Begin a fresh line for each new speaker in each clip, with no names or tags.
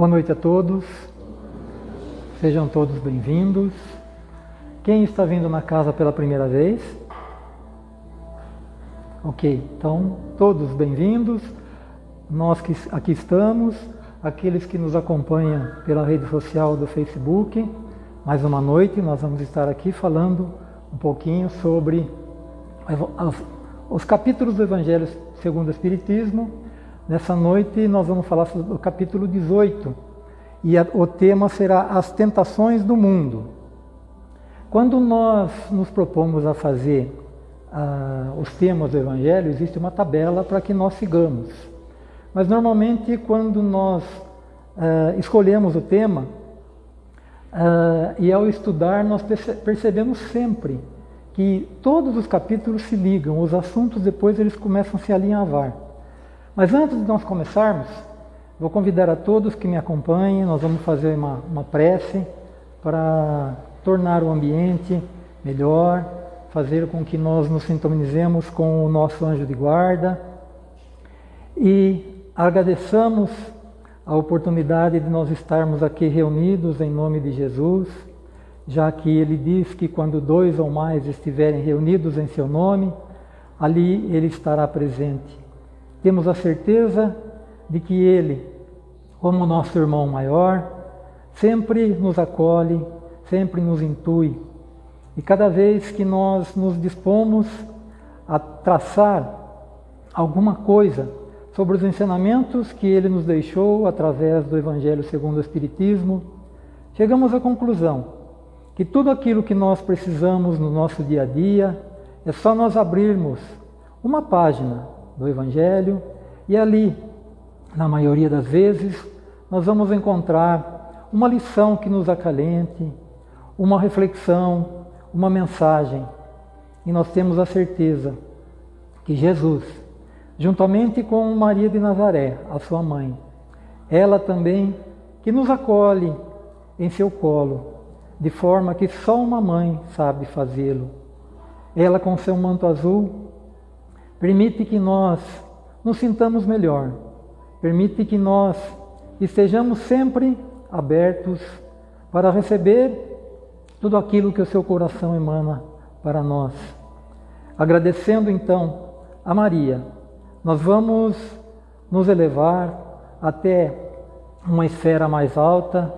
Boa noite a todos, sejam todos bem-vindos. Quem está vindo na casa pela primeira vez? Ok, então todos bem-vindos. Nós que aqui estamos, aqueles que nos acompanham pela rede social do Facebook, mais uma noite nós vamos estar aqui falando um pouquinho sobre os capítulos do Evangelho segundo o Espiritismo Nessa noite nós vamos falar sobre o capítulo 18 e a, o tema será as tentações do mundo. Quando nós nos propomos a fazer os temas do Evangelho, existe uma tabela para que nós sigamos. Mas normalmente quando nós uh, escolhemos o tema uh, e ao estudar nós percebemos sempre que todos os capítulos se ligam, os assuntos depois eles começam a se alinhavar. Mas antes de nós começarmos, vou convidar a todos que me acompanhem, nós vamos fazer uma, uma prece para tornar o ambiente melhor, fazer com que nós nos sintonizemos com o nosso anjo de guarda e agradeçamos a oportunidade de nós estarmos aqui reunidos em nome de Jesus, já que ele diz que quando dois ou mais estiverem reunidos em seu nome, ali ele estará presente. Temos a certeza de que Ele, como nosso irmão maior, sempre nos acolhe, sempre nos intui. E cada vez que nós nos dispomos a traçar alguma coisa sobre os ensinamentos que ele nos deixou através do Evangelho segundo o Espiritismo, chegamos à conclusão que tudo aquilo que nós precisamos no nosso dia a dia é só nós abrirmos uma página do Evangelho, e ali, na maioria das vezes, nós vamos encontrar uma lição que nos acalente, uma reflexão, uma mensagem. E nós temos a certeza que Jesus, juntamente com Maria de Nazaré, a sua mãe, ela também que nos acolhe em seu colo, de forma que só uma mãe sabe fazê-lo. Ela com seu manto azul Permite que nós nos sintamos melhor. Permite que nós estejamos sempre abertos para receber tudo aquilo que o seu coração emana para nós. Agradecendo então a Maria, nós vamos nos elevar até uma esfera mais alta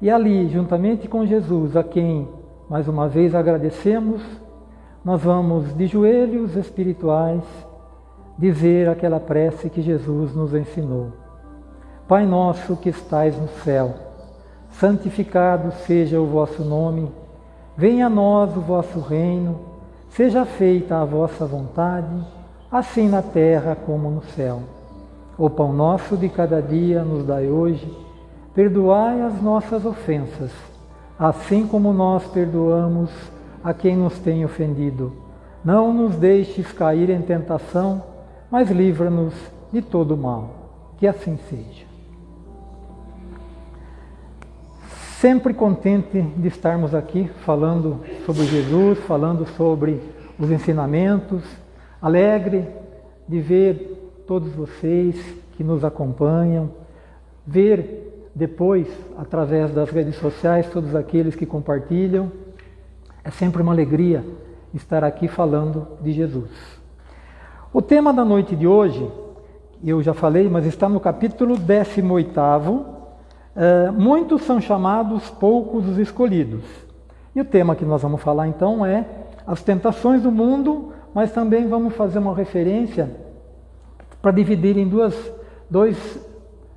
e ali, juntamente com Jesus, a quem mais uma vez agradecemos, nós vamos de joelhos espirituais dizer aquela prece que Jesus nos ensinou. Pai nosso que estais no céu, santificado seja o vosso nome, venha a nós o vosso reino, seja feita a vossa vontade, assim na terra como no céu. O pão nosso de cada dia nos dai hoje, perdoai as nossas ofensas, assim como nós perdoamos a quem nos tem ofendido. Não nos deixes cair em tentação, mas livra-nos de todo mal. Que assim seja. Sempre contente de estarmos aqui falando sobre Jesus, falando sobre os ensinamentos, alegre de ver todos vocês que nos acompanham, ver depois, através das redes sociais, todos aqueles que compartilham é sempre uma alegria estar aqui falando de Jesus. O tema da noite de hoje, eu já falei, mas está no capítulo 18. É, muitos são chamados, poucos os escolhidos. E o tema que nós vamos falar então é as tentações do mundo, mas também vamos fazer uma referência para dividir em duas, dois,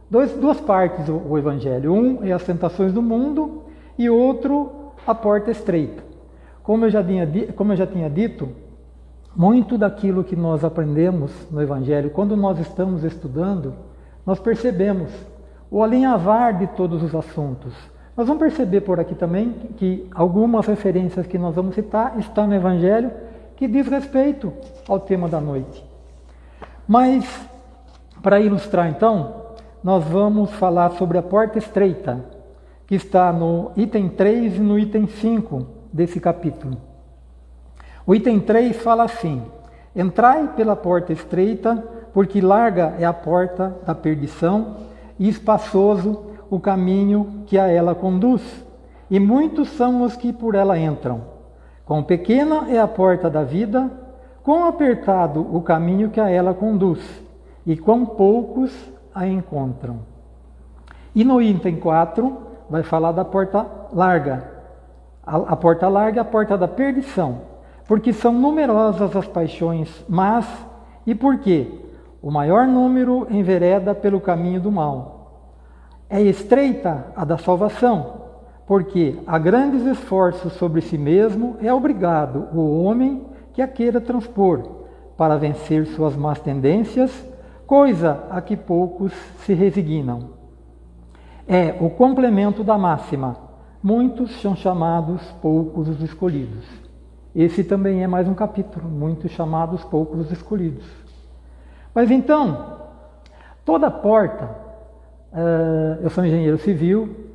dois, duas partes o, o Evangelho. Um é as tentações do mundo e outro a porta estreita. Como eu já tinha, como eu já tinha dito, muito daquilo que nós aprendemos no Evangelho, quando nós estamos estudando, nós percebemos o alinhavar de todos os assuntos. Nós vamos perceber por aqui também que algumas referências que nós vamos citar estão no Evangelho que diz respeito ao tema da noite. Mas, para ilustrar então, nós vamos falar sobre a porta estreita, que está no item 3 e no item 5 desse capítulo. O item 3 fala assim: Entrai pela porta estreita, porque larga é a porta da perdição, e espaçoso o caminho que a ela conduz, e muitos são os que por ela entram. Quão pequena é a porta da vida, quão apertado o caminho que a ela conduz, e quão poucos a encontram. E no item 4 vai falar da porta larga. A, a porta larga é a porta da perdição, porque são numerosas as paixões, mas e por quê? O maior número envereda pelo caminho do mal. É estreita a da salvação, porque a grandes esforços sobre si mesmo é obrigado o homem que a queira transpor, para vencer suas más tendências, coisa a que poucos se resignam. É o complemento da máxima: muitos são chamados, poucos os escolhidos. Esse também é mais um capítulo, muitos chamados, poucos os escolhidos. Mas então, toda porta, uh, eu sou engenheiro civil,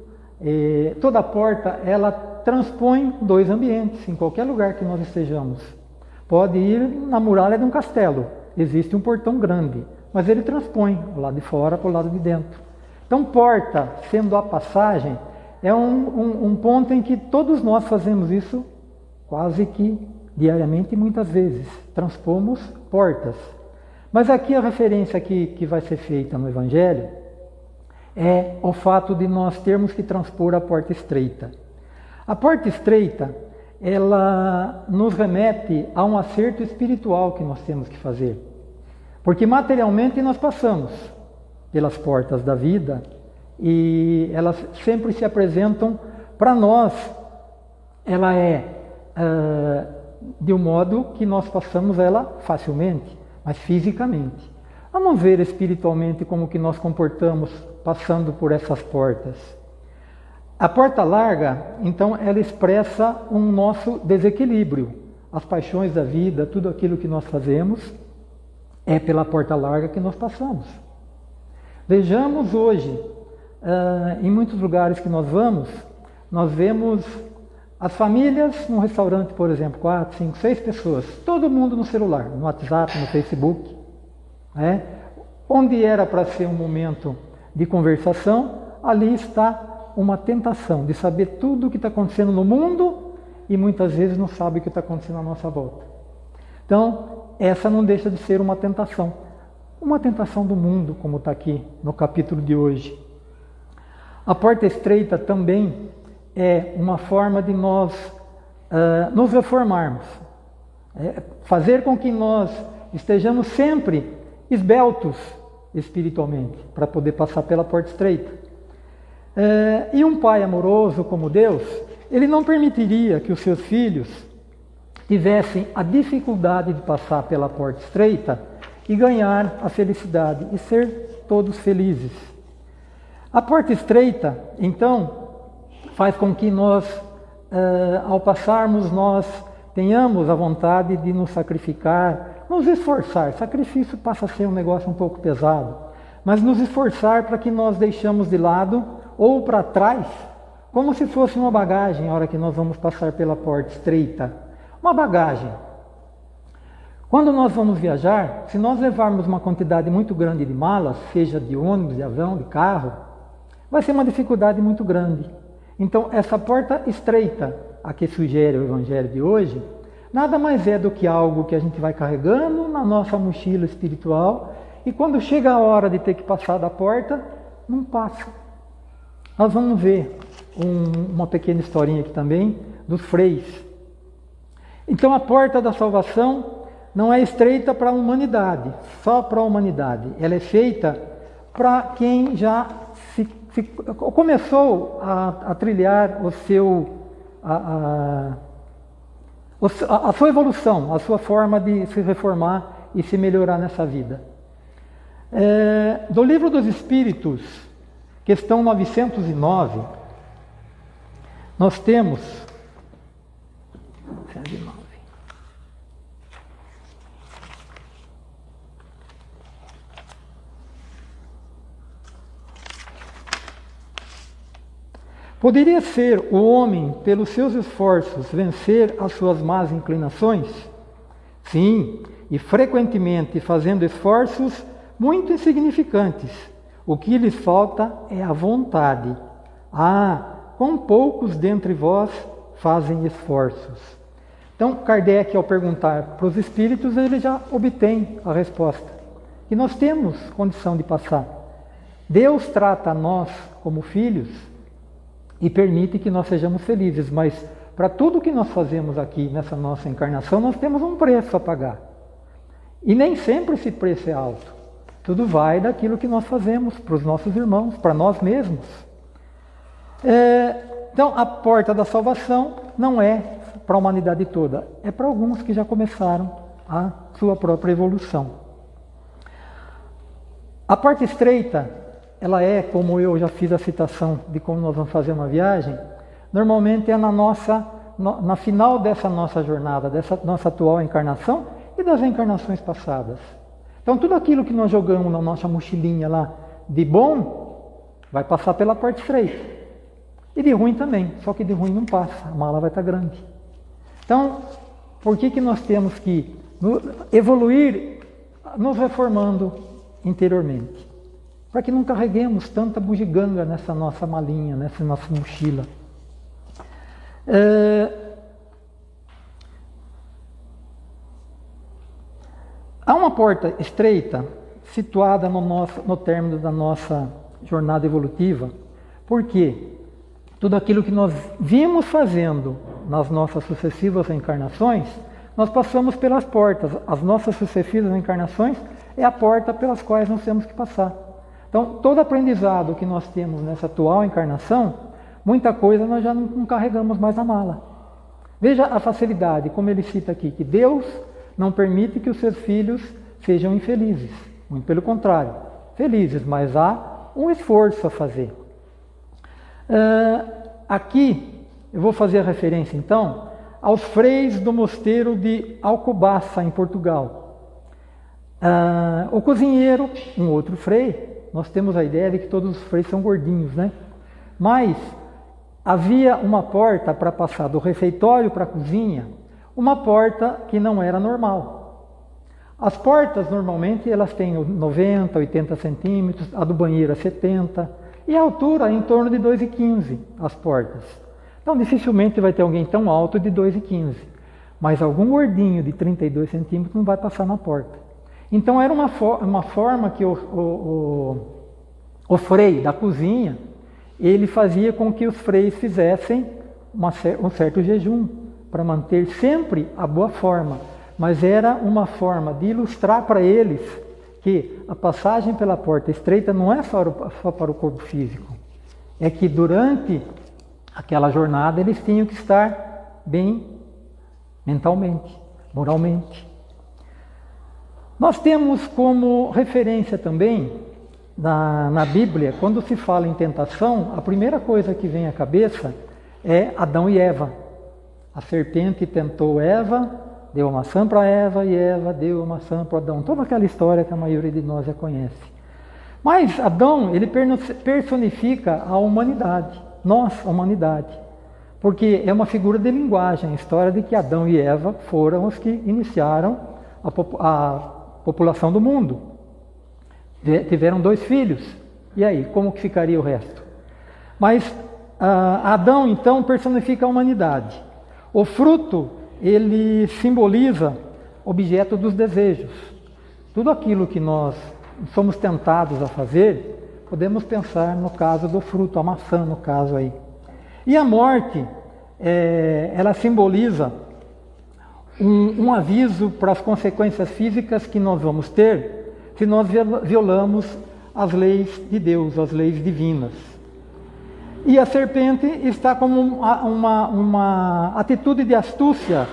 toda porta ela transpõe dois ambientes, em qualquer lugar que nós estejamos. Pode ir na muralha de um castelo, existe um portão grande, mas ele transpõe o lado de fora para o lado de dentro. Então, porta, sendo a passagem, é um, um, um ponto em que todos nós fazemos isso quase que diariamente muitas vezes. Transpomos portas. Mas aqui a referência que, que vai ser feita no Evangelho é o fato de nós termos que transpor a porta estreita. A porta estreita, ela nos remete a um acerto espiritual que nós temos que fazer. Porque materialmente nós passamos pelas portas da vida e elas sempre se apresentam para nós. Ela é uh, de um modo que nós passamos ela facilmente, mas fisicamente. Vamos ver espiritualmente como que nós comportamos passando por essas portas. A porta larga, então, ela expressa um nosso desequilíbrio. As paixões da vida, tudo aquilo que nós fazemos, é pela porta larga que nós passamos. Vejamos hoje, em muitos lugares que nós vamos, nós vemos as famílias num restaurante, por exemplo, quatro, cinco, seis pessoas, todo mundo no celular, no WhatsApp, no Facebook, né? onde era para ser um momento de conversação, ali está uma tentação de saber tudo o que está acontecendo no mundo e muitas vezes não sabe o que está acontecendo à nossa volta. Então, essa não deixa de ser uma tentação. Uma tentação do mundo, como está aqui no capítulo de hoje. A porta estreita também é uma forma de nós uh, nos reformarmos, é fazer com que nós estejamos sempre esbeltos espiritualmente, para poder passar pela porta estreita. É, e um pai amoroso como Deus, ele não permitiria que os seus filhos tivessem a dificuldade de passar pela porta estreita e ganhar a felicidade e ser todos felizes. A porta estreita, então, faz com que nós, é, ao passarmos, nós tenhamos a vontade de nos sacrificar, nos esforçar, sacrifício passa a ser um negócio um pouco pesado, mas nos esforçar para que nós deixamos de lado ou para trás, como se fosse uma bagagem, a hora que nós vamos passar pela porta estreita. Uma bagagem. Quando nós vamos viajar, se nós levarmos uma quantidade muito grande de malas, seja de ônibus, de avião, de carro, vai ser uma dificuldade muito grande. Então, essa porta estreita a que sugere o Evangelho de hoje, nada mais é do que algo que a gente vai carregando na nossa mochila espiritual e quando chega a hora de ter que passar da porta, não passa. Nós vamos ver um, uma pequena historinha aqui também dos freis. Então a porta da salvação não é estreita para a humanidade, só para a humanidade. Ela é feita para quem já começou a, a, trilhar o seu a, a, a sua evolução, a sua forma de se reformar e se melhorar nessa vida. É, do livro dos Espíritos, questão 909, nós temos. Poderia ser o homem, pelos seus esforços, vencer as suas más inclinações? Sim, e frequentemente fazendo esforços muito insignificantes, O que lhes falta é a vontade. Ah, quão poucos dentre vós fazem esforços. Então, Kardec, ao perguntar para os espíritos, ele já obtém a resposta. E nós temos condição de passar. Deus trata nós como filhos e permite que nós sejamos felizes, mas para tudo que nós fazemos aqui nessa nossa encarnação, nós temos um preço a pagar. E nem sempre esse preço é alto. Tudo vai daquilo que nós fazemos para os nossos irmãos, para nós mesmos. É, então, a porta da salvação não é para a humanidade toda, é para alguns que já começaram a sua própria evolução. A parte estreita ela é, como eu já fiz a citação de como nós vamos fazer uma viagem, normalmente é na nossa, na final dessa nossa jornada, dessa nossa atual encarnação e das encarnações passadas. Então tudo aquilo que nós jogamos na nossa mochilinha lá de bom, vai passar pela parte estreita. E de ruim também, só que de ruim não passa, a mala vai estar grande. Então, por que, que nós temos que evoluir nos reformando interiormente? Para que não carreguemos tanta bugiganga nessa nossa malinha, nessa nossa mochila. É... Há uma porta estreita situada no, nosso, no término da nossa jornada evolutiva, porque tudo aquilo que nós vimos fazendo nas nossas sucessivas encarnações, nós passamos pelas portas. As nossas sucessivas encarnações é a porta pelas quais nós temos que passar. Então, todo aprendizado que nós temos nessa atual encarnação, muita coisa nós já não, não carregamos mais na mala. Veja a facilidade, como ele cita aqui, que Deus não permite que os seus filhos sejam infelizes. Muito pelo contrário, felizes, mas há um esforço a fazer. Uh, aqui, eu vou fazer a referência então aos freis do mosteiro de Alcobaça, em Portugal. Uh, o cozinheiro, um outro frei, nós temos a ideia de que todos os freios são gordinhos, né? Mas havia uma porta para passar do refeitório para a cozinha, uma porta que não era normal. As portas normalmente elas têm 90, 80 centímetros, a do banheiro é 70 e a altura é em torno de 2,15 as portas. Então dificilmente vai ter alguém tão alto de 2,15, mas algum gordinho de 32 centímetros não vai passar na porta. Então era uma, uma forma que o, o, o, o frei da cozinha, ele fazia com que os freis fizessem uma, um certo jejum, para manter sempre a boa forma. Mas era uma forma de ilustrar para eles que a passagem pela porta estreita não é só, só para o corpo físico, é que durante aquela jornada eles tinham que estar bem mentalmente, moralmente. Nós temos como referência também na, na Bíblia, quando se fala em tentação, a primeira coisa que vem à cabeça é Adão e Eva. A serpente tentou Eva, deu a maçã para Eva e Eva deu a maçã para Adão. Toda aquela história que a maioria de nós já conhece. Mas Adão, ele personifica a humanidade, nós, a humanidade. Porque é uma figura de linguagem, a história de que Adão e Eva foram os que iniciaram a, a população do mundo. Tiveram dois filhos. E aí, como que ficaria o resto? Mas ah, Adão, então, personifica a humanidade. O fruto, ele simboliza objeto dos desejos. Tudo aquilo que nós somos tentados a fazer, podemos pensar no caso do fruto, a maçã no caso aí. E a morte, é, ela simboliza um, um aviso para as consequências físicas que nós vamos ter se nós violamos as leis de Deus, as leis divinas. E a serpente está como uma, uma, uma, atitude de astúcia,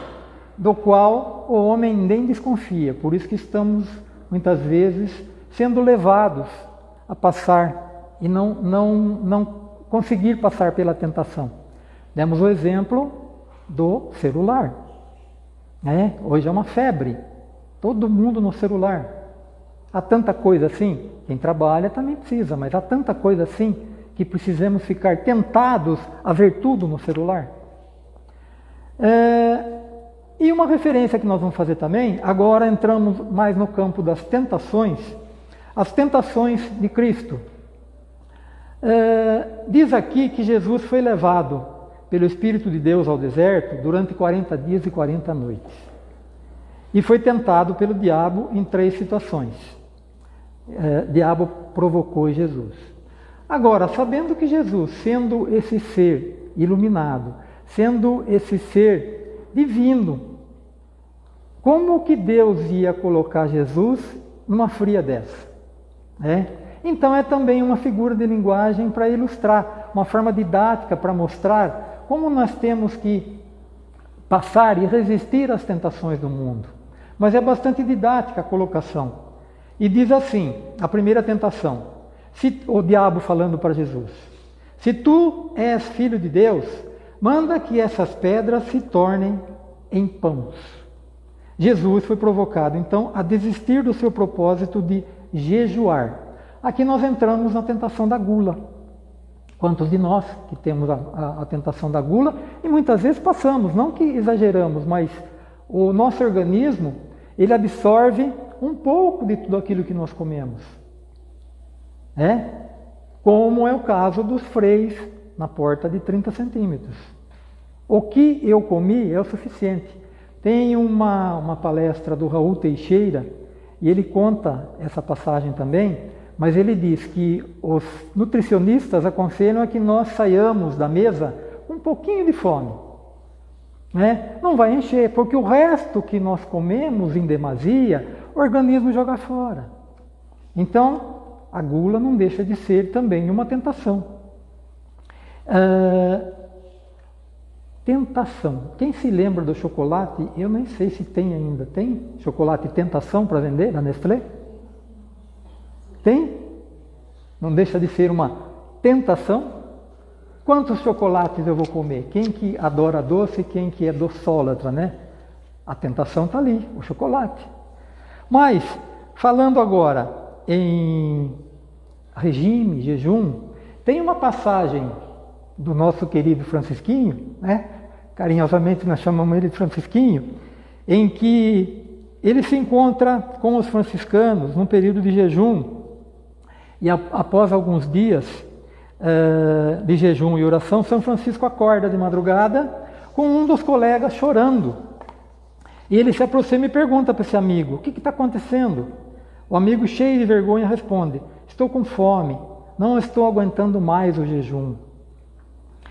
do qual o homem nem desconfia. Por isso que estamos, muitas vezes, sendo levados a passar e não, não, não conseguir passar pela tentação. Demos o exemplo do celular. É, hoje é uma febre. Todo mundo no celular. Há tanta coisa assim. Quem trabalha também precisa, mas há tanta coisa assim que precisamos ficar tentados a ver tudo no celular. É, e uma referência que nós vamos fazer também, agora entramos mais no campo das tentações, as tentações de Cristo. É, diz aqui que Jesus foi levado pelo Espírito de Deus ao deserto durante 40 dias e 40 noites. E foi tentado pelo diabo em três situações. É, diabo provocou Jesus. Agora, sabendo que Jesus, sendo esse ser iluminado, sendo esse ser divino, como que Deus ia colocar Jesus numa fria dessa? É? Então é também uma figura de linguagem para ilustrar, uma forma didática para mostrar como nós temos que passar e resistir às tentações do mundo. Mas é bastante didática a colocação. E diz assim, a primeira tentação, se, o diabo falando para Jesus, se tu és filho de Deus, manda que essas pedras se tornem em pães. Jesus foi provocado então a desistir do seu propósito de jejuar. Aqui nós entramos na tentação da gula. Quantos de nós que temos a, a, a, tentação da gula e muitas vezes passamos, não que exageramos, mas o nosso organismo ele absorve um pouco de tudo aquilo que nós comemos. É? Como é o caso dos freis na porta de 30 centímetros. O que eu comi é o suficiente. Tem uma, uma palestra do Raul Teixeira, e ele conta essa passagem também, mas ele diz que os nutricionistas aconselham a que nós saiamos da mesa um pouquinho de fome. Né? Não vai encher, porque o resto que nós comemos em demasia, o organismo joga fora. Então, a gula não deixa de ser também uma tentação. Uh, tentação. Quem se lembra do chocolate? Eu nem sei se tem ainda. Tem chocolate tentação para vender na Nestlé? Tem? Não deixa de ser uma tentação? Quantos chocolates eu vou comer? Quem que adora doce, quem que é doçólatra, né? A tentação está ali, o chocolate. Mas, falando agora em regime, jejum, tem uma passagem do nosso querido Francisquinho, né? carinhosamente nós chamamos ele de Francisquinho, em que ele se encontra com os franciscanos num período de jejum e após alguns dias uh, de jejum e oração, São Francisco acorda de madrugada com um dos colegas chorando. E ele se aproxima e pergunta para esse amigo: O que está acontecendo? O amigo, cheio de vergonha, responde: Estou com fome, não estou aguentando mais o jejum.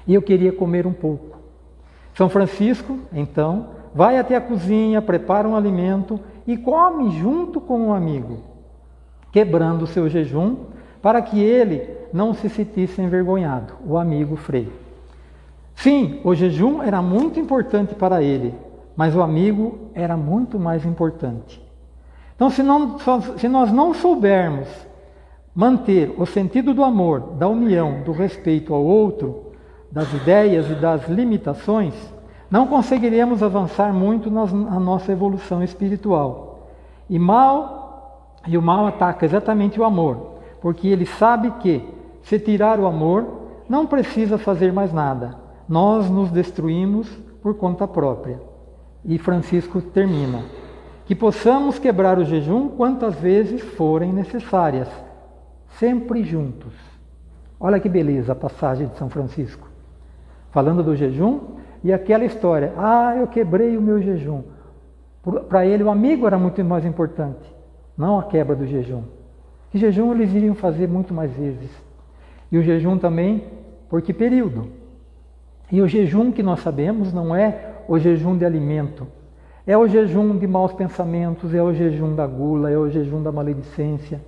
E eu queria comer um pouco. São Francisco, então, vai até a cozinha, prepara um alimento e come junto com o amigo, quebrando o seu jejum para que ele não se sentisse envergonhado, o amigo Frei. Sim, o jejum era muito importante para ele, mas o amigo era muito mais importante. Então, se, não, se nós não soubermos manter o sentido do amor, da união, do respeito ao outro, das ideias e das limitações, não conseguiremos avançar muito na nossa evolução espiritual. E mal, e o mal ataca exatamente o amor, porque ele sabe que, se tirar o amor, não precisa fazer mais nada. Nós nos destruímos por conta própria. E Francisco termina: que possamos quebrar o jejum quantas vezes forem necessárias, sempre juntos. Olha que beleza a passagem de São Francisco. Falando do jejum e aquela história: ah, eu quebrei o meu jejum. Para ele, o amigo era muito mais importante, não a quebra do jejum. Que jejum eles iriam fazer muito mais vezes. E o jejum também, por que período? E o jejum que nós sabemos não é o jejum de alimento, é o jejum de maus pensamentos, é o jejum da gula, é o jejum da maledicência.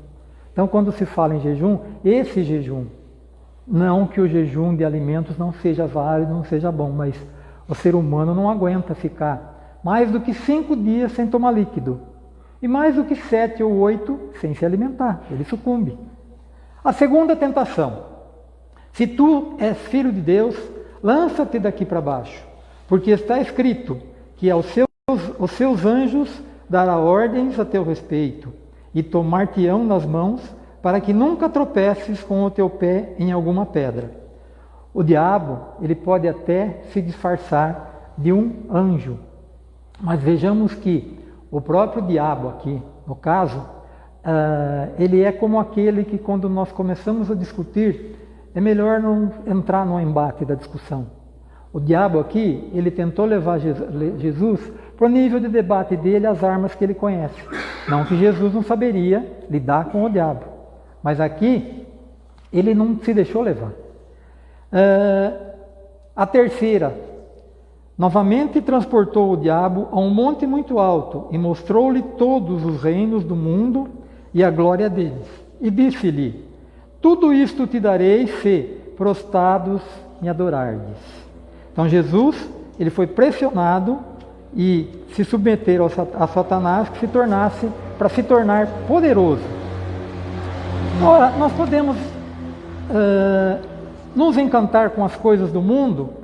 Então, quando se fala em jejum, esse jejum, não que o jejum de alimentos não seja válido, não seja bom, mas o ser humano não aguenta ficar mais do que cinco dias sem tomar líquido. E mais do que sete ou oito sem se alimentar, ele sucumbe. A segunda tentação: se tu és filho de Deus, lança-te daqui para baixo, porque está escrito que aos seus, os seus anjos dará ordens a teu respeito e tomar-te-ão nas mãos para que nunca tropeces com o teu pé em alguma pedra. O diabo, ele pode até se disfarçar de um anjo, mas vejamos que o próprio diabo aqui, no caso, uh, ele é como aquele que quando nós começamos a discutir é melhor não entrar no embate da discussão. O diabo aqui, ele tentou levar Jesus para o nível de debate dele as armas que ele conhece. Não que Jesus não saberia lidar com o diabo. Mas aqui, ele não se deixou levar. Uh, a terceira, novamente transportou o diabo a um monte muito alto e mostrou-lhe todos os reinos do mundo e a glória deles. E disse-lhe: Tudo isto te darei se prostrados me adorardes. Então Jesus, ele foi pressionado e se submeter a Satanás que se tornasse para se tornar poderoso. Ora, nós podemos uh, nos encantar com as coisas do mundo,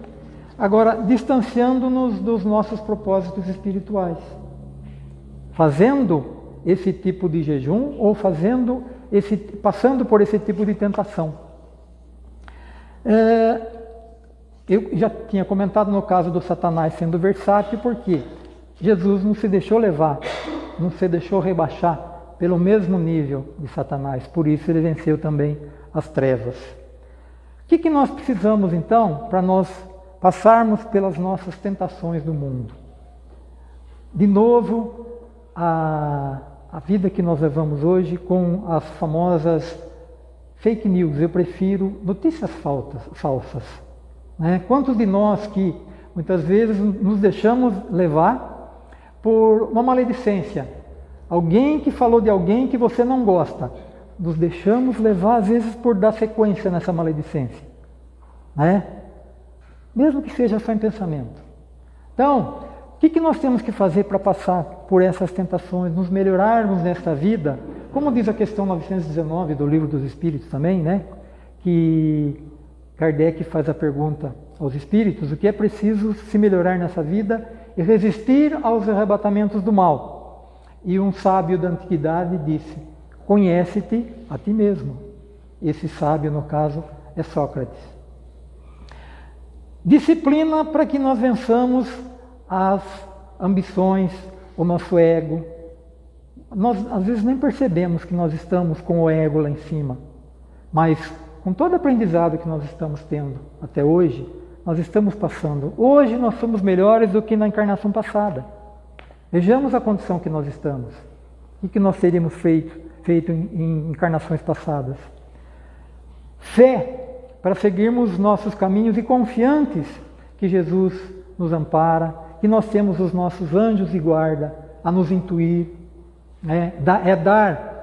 agora distanciando-nos dos nossos propósitos espirituais. Fazendo esse tipo de jejum ou fazendo esse, passando por esse tipo de tentação. É, eu já tinha comentado no caso do Satanás sendo versátil, porque Jesus não se deixou levar, não se deixou rebaixar pelo mesmo nível de Satanás, por isso ele venceu também as trevas. O que, que nós precisamos então para nós passarmos pelas nossas tentações do mundo? De novo, a, a vida que nós levamos hoje com as famosas fake news, eu prefiro notícias faltas, falsas. Né? Quantos de nós que muitas vezes nos deixamos levar por uma maledicência? Alguém que falou de alguém que você não gosta nos deixamos levar às vezes por dar sequência nessa maledicência, né? Mesmo que seja só em pensamento. Então, o que, que nós temos que fazer para passar por essas tentações, nos melhorarmos nesta vida? Como diz a questão 919 do Livro dos Espíritos também, né? Que Kardec faz a pergunta aos espíritos: o que é preciso se melhorar nessa vida e resistir aos arrebatamentos do mal? E um sábio da antiguidade disse: Conhece-te a ti mesmo. Esse sábio, no caso, é Sócrates. Disciplina para que nós vençamos as ambições, o nosso ego. Nós às vezes nem percebemos que nós estamos com o ego lá em cima, mas com todo o aprendizado que nós estamos tendo até hoje, nós estamos passando. Hoje nós somos melhores do que na encarnação passada. Vejamos a condição que nós estamos. O que nós teríamos feito feito em, em encarnações passadas. Fé para seguirmos nossos caminhos e confiantes que Jesus nos ampara, que nós temos os nossos anjos de guarda a nos intuir, né? é dar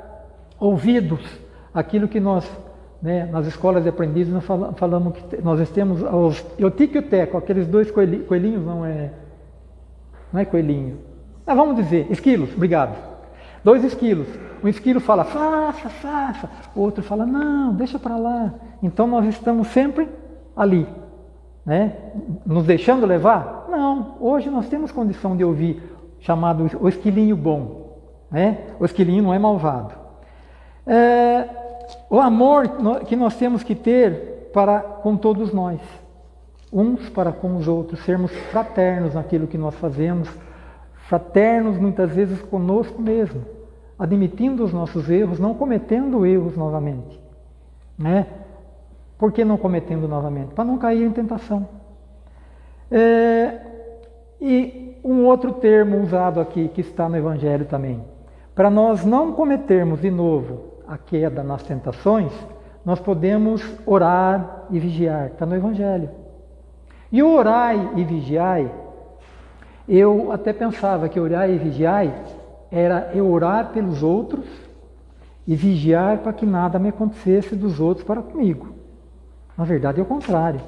ouvidos àquilo que nós, né, nas escolas de aprendizes, nós falamos que nós temos os tique e o teco, aqueles dois coelhinhos, não é, não é coelhinho, mas vamos dizer, esquilos, obrigado, dois esquilos, um esquilo fala, faça, faça. O outro fala, não, deixa para lá. Então nós estamos sempre ali, né? Nos deixando levar? Não. Hoje nós temos condição de ouvir chamado o esquilinho bom, né? O esquilinho não é malvado. É, o amor que nós temos que ter para com todos nós, uns para com os outros, sermos fraternos naquilo que nós fazemos, fraternos muitas vezes conosco mesmo admitindo os nossos erros, não cometendo erros novamente. Né? Por que não cometendo novamente? Para não cair em tentação. É, e um outro termo usado aqui, que está no Evangelho também. Para nós não cometermos de novo a queda nas tentações, nós podemos orar e vigiar. Está no Evangelho. E o orai e vigiai, eu até pensava que orai e vigiai era eu orar pelos outros e vigiar para que nada me acontecesse dos outros para comigo. Na verdade é o contrário.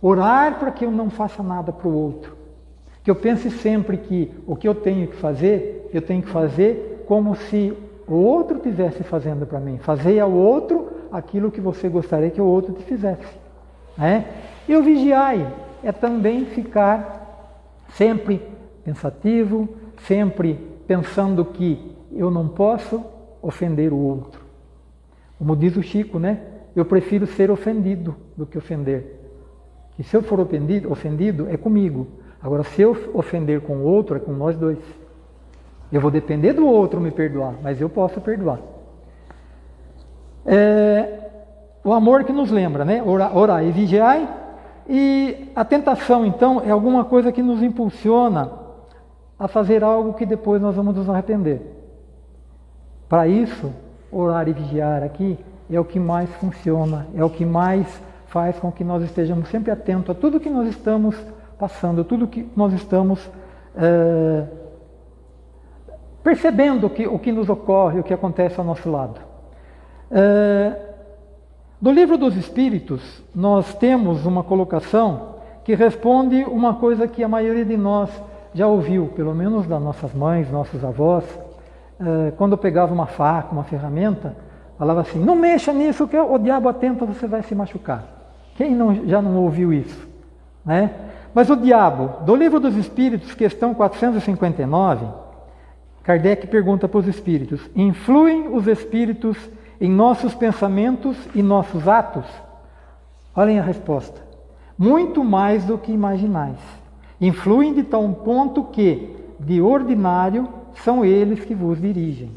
Orar para que eu não faça nada para o outro. Que eu pense sempre que o que eu tenho que fazer, eu tenho que fazer como se o outro estivesse fazendo para mim. Fazer ao outro aquilo que você gostaria que o outro te fizesse. Né? E o vigiai é também ficar sempre pensativo, sempre pensando que eu não posso ofender o outro. Como diz o Chico, né? Eu prefiro ser ofendido do que ofender. E se eu for ofendido, ofendido é comigo. Agora, se eu ofender com o outro, é com nós dois. Eu vou depender do outro me perdoar, mas eu posso perdoar. É, o amor que nos lembra, né? Orar, orar e vigiai. E a tentação, então, é alguma coisa que nos impulsiona a fazer algo que depois nós vamos nos arrepender. Para isso, orar e vigiar aqui é o que mais funciona, é o que mais faz com que nós estejamos sempre atentos a tudo que nós estamos passando, tudo que nós estamos é, percebendo que, o que nos ocorre, o que acontece ao nosso lado. É, do livro dos Espíritos, nós temos uma colocação que responde uma coisa que a maioria de nós já ouviu, pelo menos das nossas mães, nossos avós, é, quando pegava uma faca, uma ferramenta, falava assim: não mexa nisso, que o diabo atenta, você vai se machucar. Quem não, já não ouviu isso? Né? Mas o diabo, do livro dos Espíritos, questão 459, Kardec pergunta para os espíritos: influem os espíritos em nossos pensamentos e nossos atos? Olhem a resposta. Muito mais do que imaginais. Influem de tal ponto que, de ordinário, são eles que vos dirigem.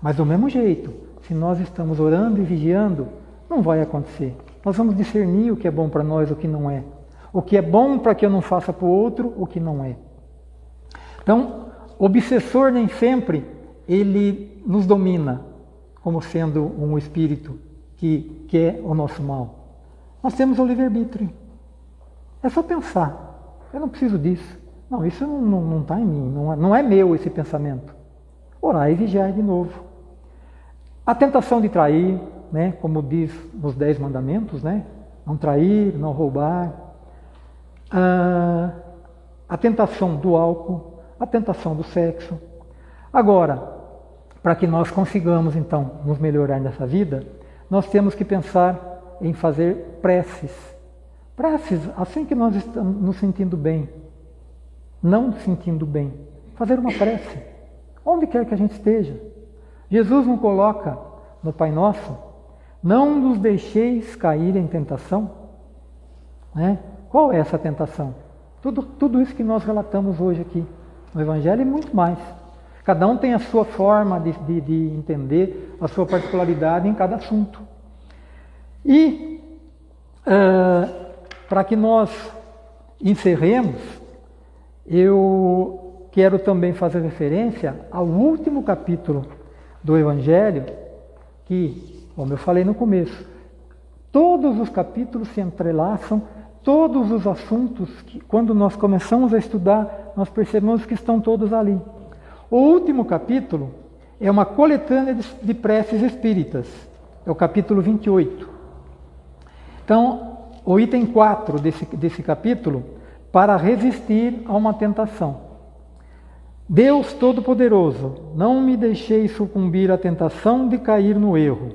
Mas do mesmo jeito, se nós estamos orando e vigiando, não vai acontecer. Nós vamos discernir o que é bom para nós, o que não é. O que é bom para que eu não faça para o outro, o que não é. Então, obsessor nem sempre ele nos domina como sendo um espírito que quer o nosso mal. Nós temos o livre-arbítrio. É só pensar. Eu não preciso disso. Não, isso não está em mim. Não é, não é meu esse pensamento. Orar e vigiar de novo. A tentação de trair, né, como diz nos Dez Mandamentos, né, não trair, não roubar. Ah, a tentação do álcool, a tentação do sexo. Agora, para que nós consigamos então nos melhorar nessa vida, nós temos que pensar em fazer preces. Preces assim que nós estamos nos sentindo bem, não sentindo bem. Fazer uma prece, onde quer que a gente esteja. Jesus não coloca no Pai Nosso, não nos deixeis cair em tentação. Né? Qual é essa tentação? Tudo, tudo isso que nós relatamos hoje aqui no Evangelho e muito mais. Cada um tem a sua forma de, de, de entender, a sua particularidade em cada assunto. E uh, para que nós encerremos, eu quero também fazer referência ao último capítulo do Evangelho, que, como eu falei no começo, todos os capítulos se entrelaçam todos os assuntos que, quando nós começamos a estudar, nós percebemos que estão todos ali. O último capítulo é uma coletânea de preces espíritas, é o capítulo 28. Então, o item 4 desse, desse capítulo, para resistir a uma tentação. Deus Todo-Poderoso, não me deixei sucumbir à tentação de cair no erro.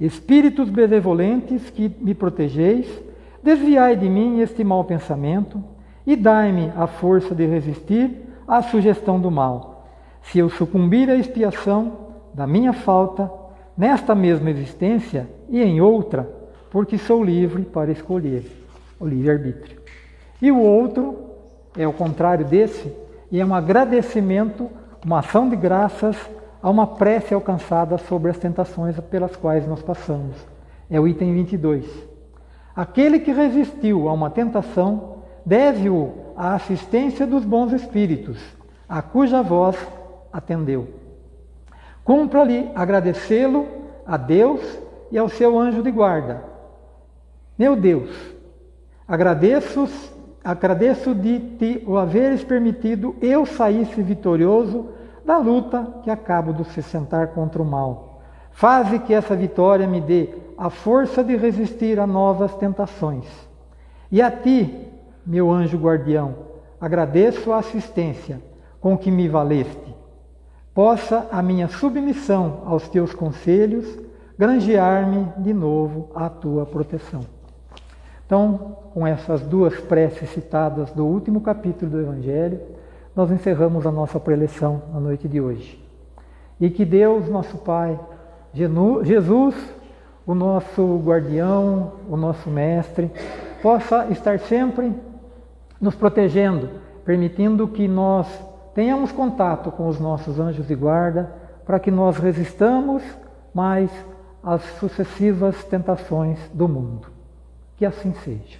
Espíritos benevolentes que me protegeis, Desviai de mim este mau pensamento e dai-me a força de resistir à sugestão do mal. Se eu sucumbir à expiação da minha falta, nesta mesma existência e em outra, porque sou livre para escolher o livre-arbítrio. E o outro é o contrário desse, e é um agradecimento, uma ação de graças a uma prece alcançada sobre as tentações pelas quais nós passamos. É o item 22. Aquele que resistiu a uma tentação deve-o à assistência dos bons espíritos, a cuja voz atendeu. Cumpra-lhe agradecê-lo a Deus e ao seu anjo de guarda. Meu Deus, agradeço, agradeço de te o haveres permitido eu saísse vitorioso da luta que acabo de se sentar contra o mal. Faze que essa vitória me dê a força de resistir a novas tentações. E a ti, meu anjo guardião, agradeço a assistência com que me valeste. Possa a minha submissão aos teus conselhos granjear-me de novo à tua proteção. Então, com essas duas preces citadas do último capítulo do Evangelho, nós encerramos a nossa preleção na noite de hoje. E que Deus, nosso Pai, Jesus, o nosso guardião, o nosso mestre, possa estar sempre nos protegendo, permitindo que nós tenhamos contato com os nossos anjos de guarda, para que nós resistamos mais as sucessivas tentações do mundo. Que assim seja.